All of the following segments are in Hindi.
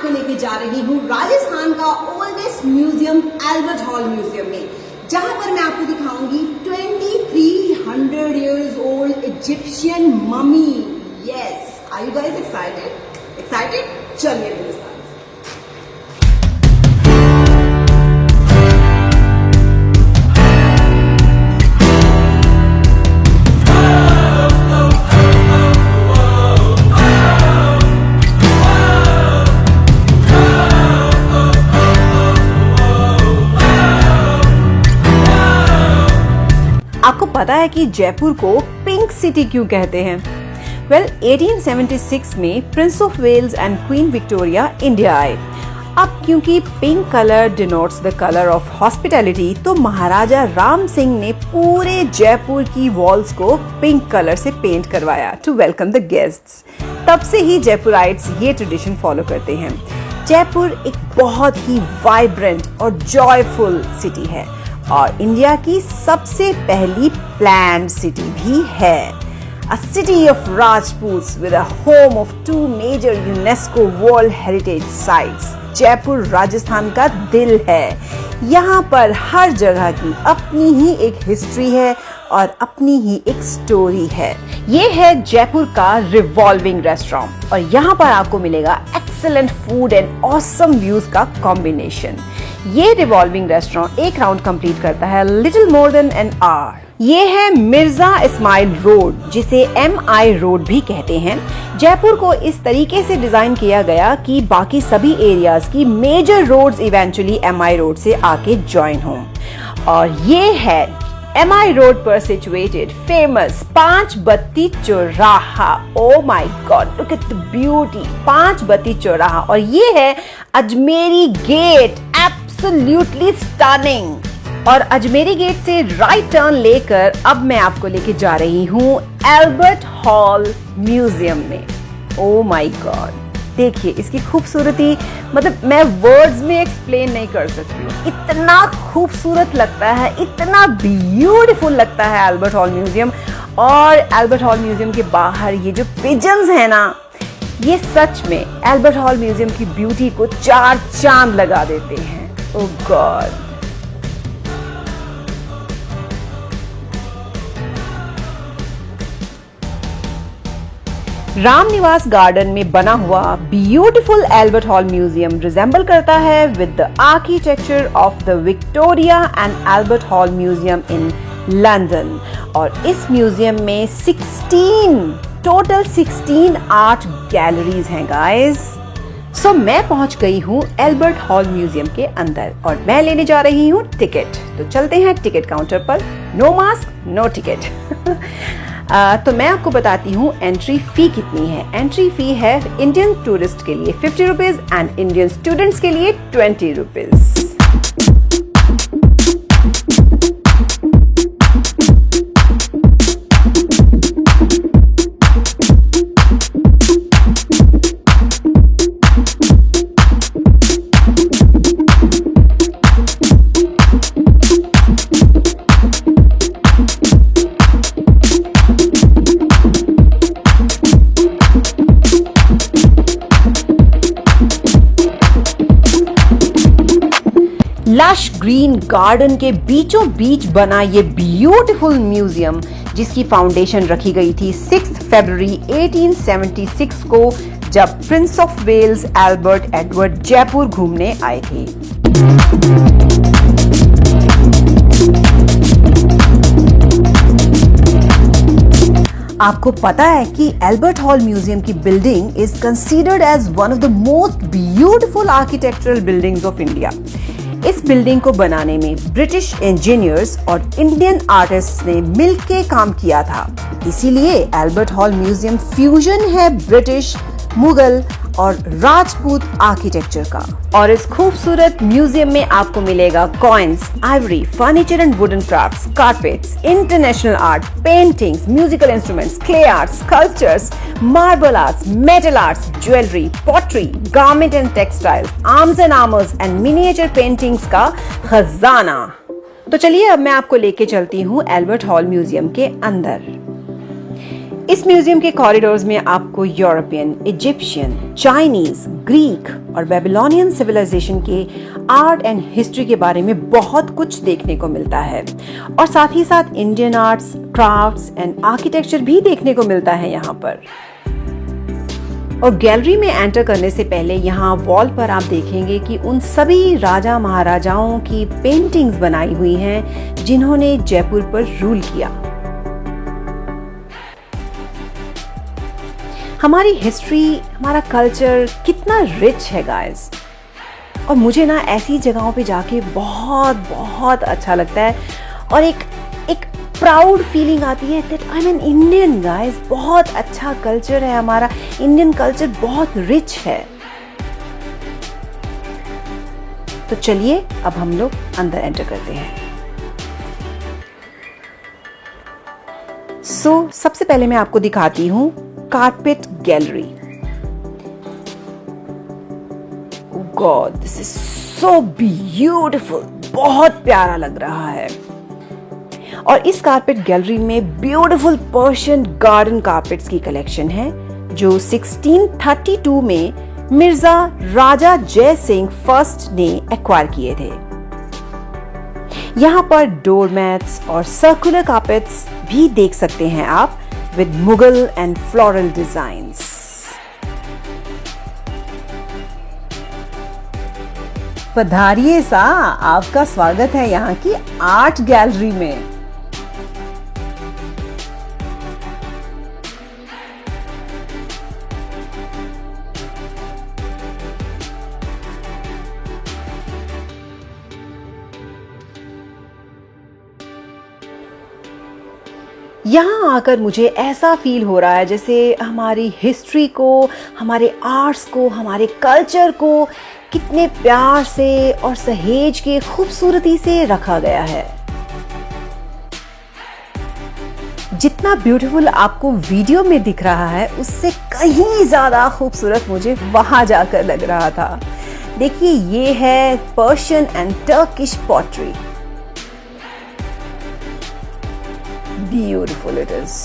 आपको लेके जा रही हूँ राजस्थान का oldest museum Albert Hall museum में, जहाँ पर मैं आपको दिखाऊँगी 2300 years old Egyptian mummy yes I you guys excited excited चलिए पता है कि जयपुर को पिंक सिटी क्यों कहते हैं? वेल well, 1876 में Prince of Wales and Queen Victoria India आए। अब क्योंकि pink colour denotes the colour of hospitality तो महाराजा राम सिंह ने पूरे जयपुर की वॉल्स को पिंक कलर से पेंट करवाया टू वेलकम द गेस्ट्स तब से ही जयपुर जयपुराइट्स ये ट्रेडिशन फॉलो करते हैं। जयपुर एक बहुत ही वाइब्रेंट और जॉयफुल सिटी है। और इंडिया की सबसे पहली प्लान सिटी भी है। A city of Rajputs with a home of two major UNESCO World Heritage Sites. Jaipur, Rajasthan का दिल है। यहाँ पर हर जगह की अपनी ही एक हिस्ट्री है और अपनी ही एक स्टोरी है। ये है जयपुर का रिवॉल्विंग रेस्टोरेंट और यहाँ पर आपको मिलेगा excellent food and awesome views का कॉम्बिनेशन ये रिवॉल्विंग रेस्टोरेंट एक राउंड कंप्लीट करता है little more than an hour ये है मिर्ज़ा इस्माइल रोड, जिसे एम आई रोड भी कहते हैं। जयपुर को इस तरीके से डिज़ाइन किया गया कि बाकी सभी एरियाज़ की major roads eventually M I road से आके ज्वाइन हो। और ये है एम आई रोड पर situated famous Panch Batti Chauraha. Oh my god look at the beauty Panch Batti Chauraha. और ये है अजमेरी गेट एब्सोल्युटली स्टनिंग और अजमेरी गेट से राइट टर्न लेकर अब मैं आपको लेके जा रही हूँ एल्बर्ट हॉल म्यूज़ियम में। ओ माई गॉड देखिए, इसकी खूबसूरती मतलब मैं वर्ड्स में एक्सप्लेन नहीं कर सकती हूँ। इतना खूबसूरत लगता है, इतना ब्यूटीफुल लगता है एल्बर्ट हॉल म्यूज़ियम और एल्बर्ट हॉल म्यूज़ियम के बाहर ये जो पिजन्स है ना, ये सच में एल्बर्ट हॉल म्यूज़ियम की ब्यूटी को चार चाँद लगा देते हैं। ओ गॉड रामनिवास गार्डन में बना हुआ beautiful Albert Hall museum resemble करता है with the architecture of the Victoria and Albert Hall museum in London और इस म्यूज़ियम में 16 टोटल 16 आर्ट गैलरीज हैं गाइस सो so, मैं पहुँच गई हूँ एल्बर्ट हॉल म्यूज़ियम के अंदर और मैं लेने जा रही हूँ टिकट तो चलते हैं टिकट काउंटर पर. नो मास्क नो टिकट तो मैं आपको बताती हूँ एंट्री फ़ी कितनी है. एंट्री फ़ी है इंडियन टूरिस्ट के लिए fifty rupees and Indian students के लिए ट्वेंटी रुपीज़ ग्रीन गार्डन के बीचों बीच बना ये ब्यूटीफुल म्यूज़ियम, जिसकी फाउंडेशन रखी गई थी 6 फरवरी 1876 को, जब Prince of Wales Albert Edward Jaipur घूमने आए थे। आपको पता है कि एल्बर्ट हॉल म्यूज़ियम की building is considered as one of the most beautiful architectural buildings of India इस बिल्डिंग को बनाने में ब्रिटिश इंजीनियर्स और इंडियन आर्टिस्ट ने मिलकर काम किया था। इसीलिए एल्बर्ट हॉल म्यूज़ियम फ्यूजन है ब्रिटिश मुगल और राजपूत आर्किटेक्चर का। और इस खूबसूरत म्यूज़ियम में आपको मिलेगा coins ivory furniture and wooden crafts carpets international art paintings musical instruments clay arts cultures marble arts metal arts jewellery pottery garment and textiles arms and armours and miniature paintings का खजाना। तो चलिए अब मैं आपको लेके चलती हूँ एल्बर्ट हॉल म्यूज़ियम के अंदर। इस म्यूज़ियम के कॉरिडोर्स में आपको यूरोपियन, इजिप्शियन, चाइनीज़, ग्रीक और बेबीलोनियन सिविलाइजेशन के आर्ट एंड हिस्ट्री के बारे में बहुत कुछ देखने को मिलता है। और साथ ही साथ Indian arts, crafts and architecture भी देखने को मिलता है यहाँ पर। और गैलरी में एंटर करने से पहले यहाँ वॉल पर आप देखेंगे कि उन सभी राजा महाराजाओं की पेंटिंग्स बनाई हुई हैं, जिन्होंने जयपुर पर रूल किया। हमारी हिस्ट्री हमारा कल्चर कितना रिच है गाइस और मुझे ना ऐसी जगहों पे जाके बहुत बहुत अच्छा लगता है और एक एक प्राउड फीलिंग आती है that I an Indian guys बहुत अच्छा कल्चर है हमारा. इंडियन कल्चर बहुत रिच है. तो चलिए अब हम लोग अंदर एंटर करते हैं. सो so, सबसे पहले मैं आपको दिखाती हूँ carpet gallery. Oh God, this is so beautiful. बहुत प्यारा लग रहा है और इस कारपेट गैलरी में ब्यूटीफुल पर्शियन गार्डन कारपेट्स की कलेक्शन है जो 1632 में मिर्ज़ा राजा जय सिंह फ़र्स्ट ने एक्वायर किए थे यहाँ पर डोरमैट्स और सर्कुलर कारपेट्स भी देख सकते हैं आप with Mughal and floral designs. पधारिए सा आपका स्वागत है यहाँ की आर्ट गैलरी में यहाँ आकर मुझे ऐसा फील हो रहा है जैसे हमारी हिस्ट्री को, हमारे आर्ट्स को, हमारे कल्चर को कितने प्यार से और सहेज के खूबसूरती से रखा गया है। जितना ब्यूटीफुल आपको वीडियो में दिख रहा है, उससे कहीं ज़्यादा खूबसूरत मुझे वहाँ जाकर लग रहा था। देखिए, ये है Persian and Turkish pottery beautiful it is.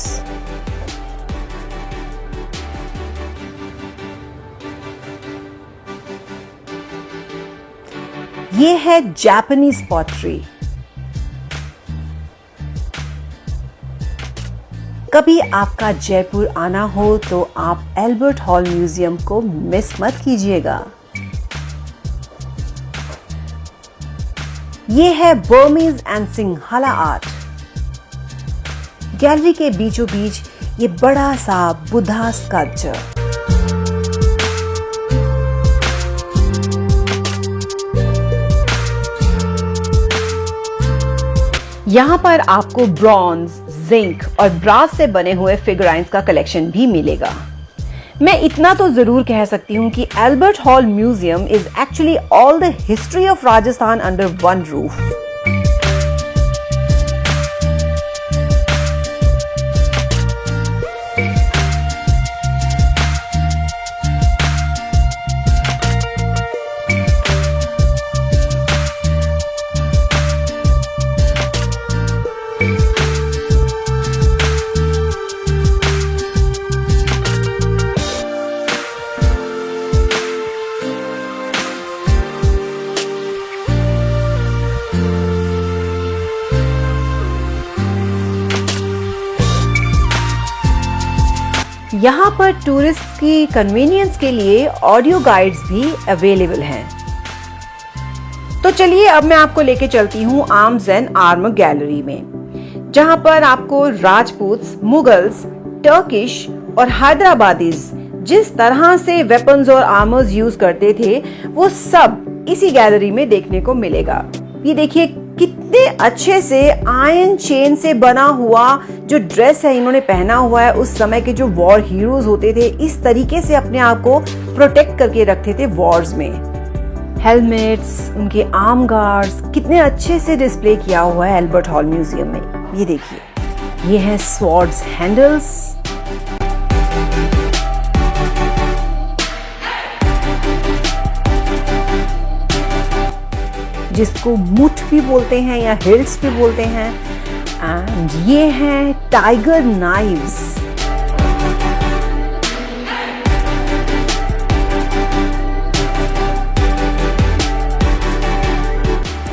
ये है जापानीज पॉटरी कभी आपका जयपुर आना हो तो आप एल्बर्ट हॉल म्यूज़ियम को मिस मत कीजिएगा। ये है Burmese and Sinhala art gallery के बीचों बीच ये बड़ा सा बुद्धा स्कल्पचर यहाँ पर आपको ब्रॉन्ज जिंक और ब्रास से बने हुए फिगराइंस का कलेक्शन भी मिलेगा। मैं इतना तो ज़रूर कह सकती हूँ कि Albert Hall museum is actually all the history of Rajasthan under one roof यहाँ पर टूरिस्ट की कन्वीनियंस के लिए ऑडियो गाइड्स भी अवेलेबल हैं। तो चलिए अब मैं आपको लेके चलती हूँ आर्म्स एंड आर्म गैलरी में, जहाँ पर आपको राजपूत, मुगल्स टर्किश और हैदराबादीज जिस तरह से वेपन्स और आर्मर्स यूज़ करते थे, वो सब इसी गैलरी में देखने को मिलेगा। ये देखिए कितने अच्छे से आयन चेन से बना हुआ जो ड्रेस है इन्होंने पहना हुआ है, उस समय के जो वॉर हीरोज होते थे, इस तरीके से अपने आप को प्रोटेक्ट करके रखते थे वॉर्स में। हेलमेट्स उनके आर्म गार्ड्स कितने अच्छे से डिस्प्ले किया हुआ है एल्बर्ट हॉल म्यूज़ियम में। ये देखिए। ये है स्वॉर्ड्स हैंडल्स जिसको मुठ भी बोलते हैं या हिल्स भी बोलते हैं। एंड ये हैं टाइगर नाइव्स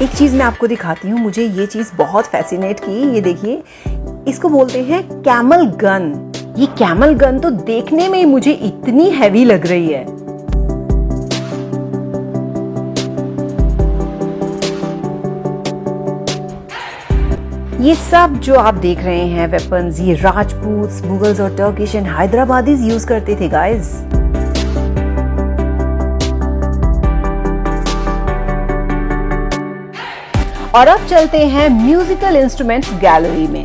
एक चीज़ मैं आपको दिखाती हूँ, मुझे ये चीज़ बहुत फैसिनेट की। ये देखिए, इसको बोलते हैं कैमल गन ये कैमल गन तो देखने में मुझे इतनी हैवी लग रही है। ये सब जो आप देख रहे हैं वेपन्स ये राजपूत, मुगल्स और टर्किश एंड हैदराबादीज यूज़ करते थे गाइस और अब चलते हैं म्यूजिकल इंस्ट्रूमेंट्स गैलरी में।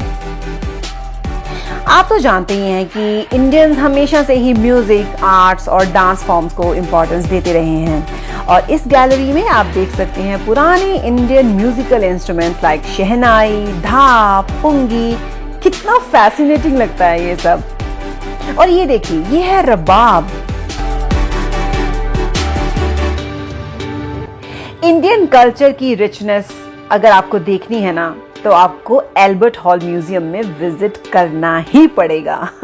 आप तो जानते ही हैं कि इंडियंस हमेशा से ही म्यूज़िक आर्ट्स और डांस फॉर्म्स को इम्पोर्टेंस देते रहे हैं। और इस गैलरी में आप देख सकते हैं पुराने Indian musical instruments like shehnai, धाप पुंगी कितना फैसिनेटिंग लगता है ये सब। और ये देखिए, ये है रबाब। इंडियन कल्चर की रिचनेस अगर आपको देखनी है ना तो आपको एल्बर्ट हॉल म्यूज़ियम में विज़िट करना ही पड़ेगा।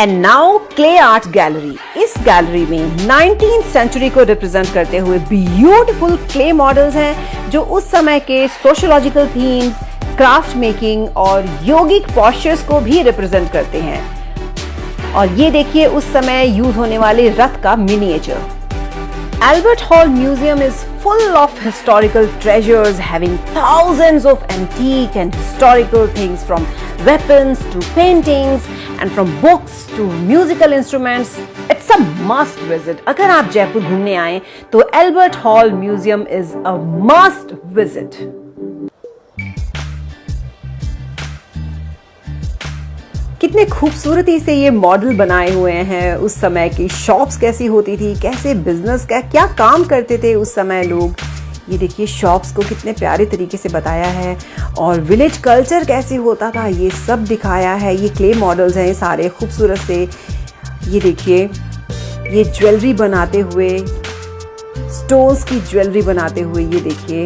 And now clay art gallery इस गैलरी में 19th सेंचुरी को रिप्रेजेंट करते हुए ब्यूटीफुल क्ले मॉडल्स हैं, जो उस समय के सोशोलॉजिकल थीम्स क्राफ्ट मेकिंग और योगिक पॉस्चर्स को भी रिप्रेजेंट करते हैं। और ये देखिए, उस समय यूज़ होने वाले रथ का miniature Albert Hall Museum is full of historical treasures, having thousands of antique and historical things from weapons to paintings and from books to musical instruments it's a must visit अगर आप जयपुर घूमने आए तो Albert Hall museum is a must visit कितने खूबसूरती से ये मॉडल बनाए हुए हैं उस समय की। शॉप्स कैसी होती थी? कैसे बिज़नेस का क्या काम करते थे उस समय लोग? ये देखिए शॉप्स को कितने प्यारे तरीके से बताया है और विलेज कल्चर कैसे होता था, ये सब दिखाया है। ये क्ले मॉडल्स हैं सारे, खूबसूरत से। ये देखिए, ये ज्वेलरी बनाते हुए स्टोन्स की ज्वेलरी बनाते हुए ये देखिए।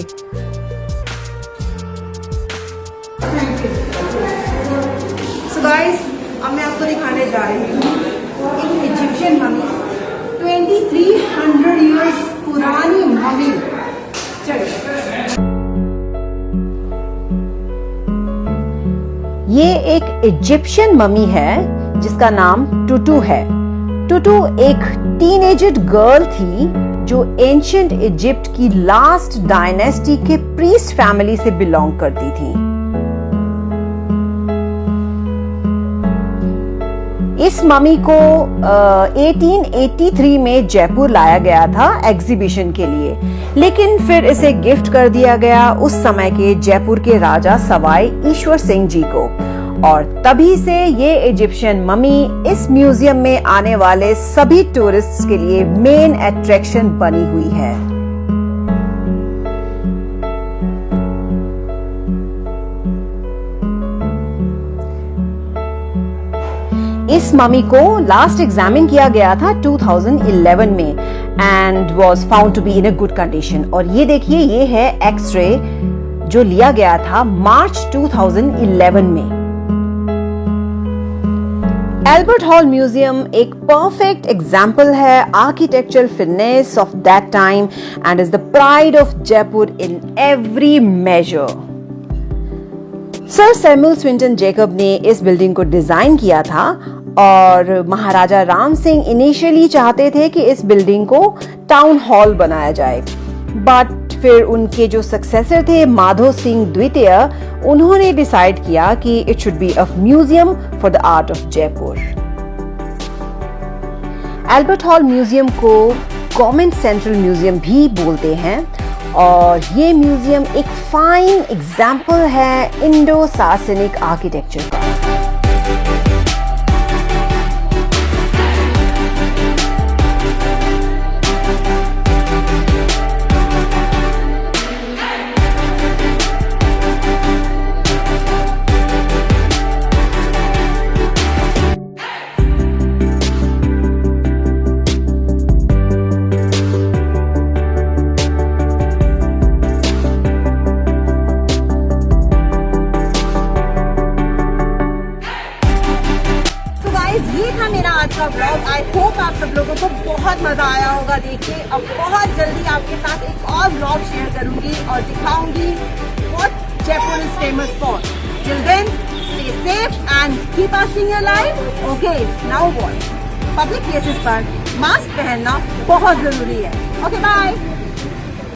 अब मैं आपको दिखाने जा रही हूँ। एक इजिप्शियन मम्मी 2300 इयर्स पुरानी मम्मी ये एक इजिप्शियन मम्मी है, जिसका नाम टुटू है। टुटू एक टीनेजड गर्ल थी, जो एंशियंट इजिप्ट की लास्ट डायनेस्टी के प्रीस्ट फैमिली से बिलोंग करती थी। इस ममी को uh, 1883 में जयपुर लाया गया था एग्जीबिशन के लिए। लेकिन फिर इसे गिफ्ट कर दिया गया उस समय के जयपुर के राजा सवाई ईश्वर सिंह जी को। और तभी से ये इजिप्शियन ममी इस म्यूज़ियम में आने वाले सभी टूरिस्ट्स के लिए मेन अट्रैक्शन बनी हुई है। इस ममी को लास्ट एग्जामिन किया गया था 2011 में and was found to be in a good condition और ये देखिए, ये है एक्सरे जो लिया गया था मार्च 2011 में। एल्बर्ट हॉल म्यूज़ियम एक परफेक्ट एग्ज़ाम्पल है architectural fitness of that time and is the pride of Jaipur in every major Sir Samuel Swinton Jacob ने इस बिल्डिंग को डिज़ाइन किया था और महाराजा राम सिंह इनिशियली चाहते थे कि इस बिल्डिंग को टाउन हॉल बनाया जाए। बट फिर उनके जो सक्सेसर थे, माधो सिंह द्वितीय, उन्होंने डिसाइड किया कि it should be a museum for the art of Jaipur Albert Hall museum को गवर्नमेंट सेंट्रल म्यूज़ियम भी बोलते हैं और ये म्यूज़ियम एक फाइन एग्ज़ाम्पल है इंडो सार्सनिक आर्किटेक्चर का। का ब्लॉग आई होप आप सब लोगों को बहुत मज़ा आया होगा देखिए अब बहुत जल्दी आपके साथ एक और ब्लॉग शेयर करूँगी और दिखाऊँगी what Jaipur is famous for children stay safe and keep acing your life okay now what public places पर मास्क पहनना बहुत ज़रूरी है. Okay okay, bye